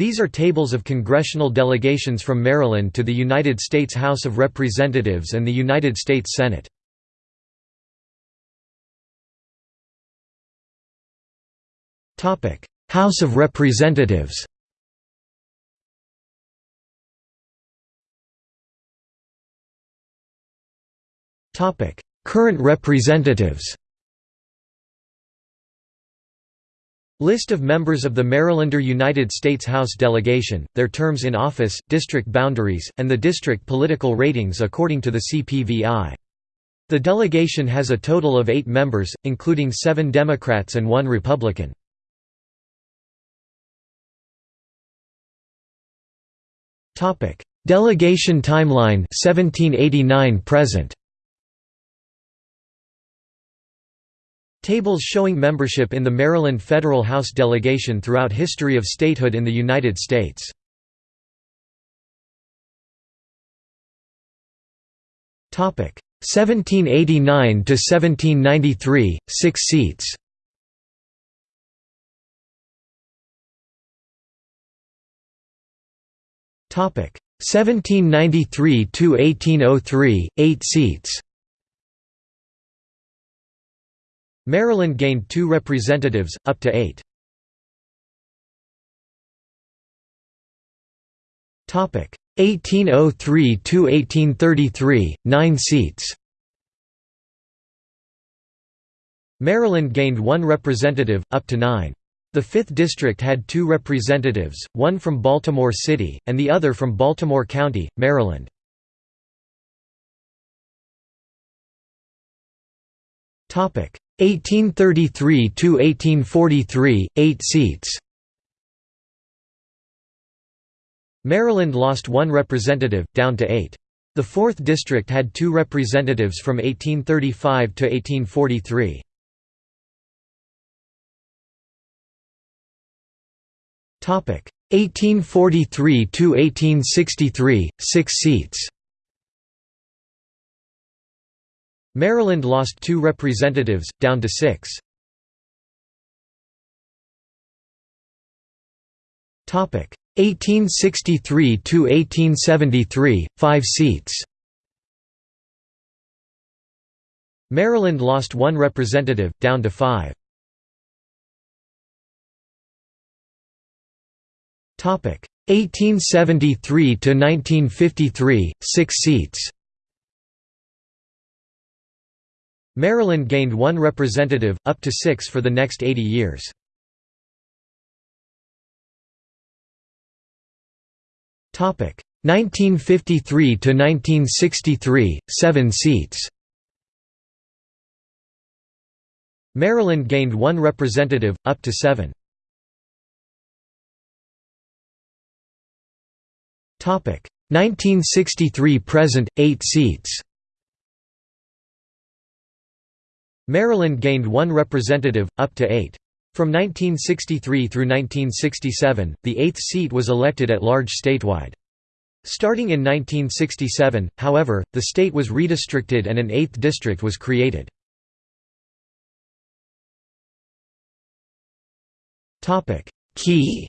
These are tables of congressional delegations from Maryland to the United States House of Representatives and the United States Senate. House of Representatives Current representatives List of members of the Marylander United States House delegation, their terms in office, district boundaries, and the district political ratings according to the CPVI. The delegation has a total of eight members, including seven Democrats and one Republican. Delegation timeline 1789 present Tables showing membership in the Maryland Federal House delegation throughout history of statehood in the United States. Topic 1789 to 1793, 6 seats. Topic 1793 to 1803, 8 seats. Maryland gained two representatives, up to eight. Topic 1803 to 1833, nine seats Maryland gained one representative, up to nine. The 5th District had two representatives, one from Baltimore City, and the other from Baltimore County, Maryland. 1833 to 1843, 8 seats. Maryland lost one representative, down to eight. The 4th District had two representatives from 1835 to 1843. Topic 1843 to 1863, 6 seats. Maryland lost two representatives, down to six. Topic 1863 to 1873, five seats. Maryland lost one representative, down to five. Topic 1873 to 1953, six seats. Maryland gained one representative, up to six for the next 80 years. Topic 1953 to 1963, 7 seats. Maryland gained one representative, up to 7. Topic 1963 present, 8 seats. Maryland gained one representative, up to eight. From 1963 through 1967, the eighth seat was elected at large statewide. Starting in 1967, however, the state was redistricted and an eighth district was created. Key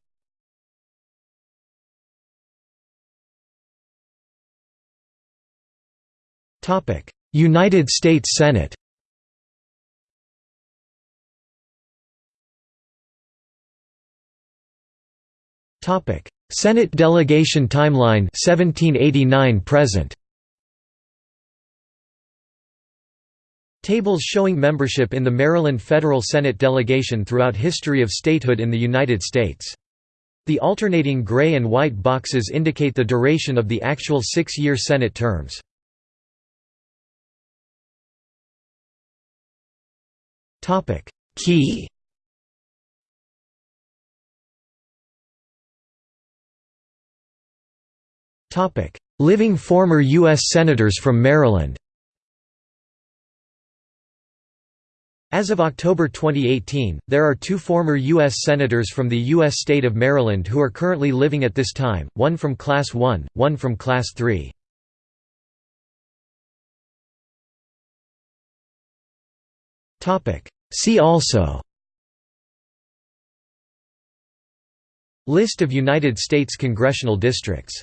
United States Senate Topic: Senate delegation timeline 1789 present. Tables showing membership in the Maryland Federal Senate delegation throughout history of statehood in the United States. The alternating gray and white boxes indicate the duration of the actual six-year Senate terms. Key Topic: Living former U.S. Senators from Maryland. As of October 2018, there are two former U.S. Senators from the U.S. state of Maryland who are currently living at this time, one from Class 1, one from Class 3. See also List of United States congressional districts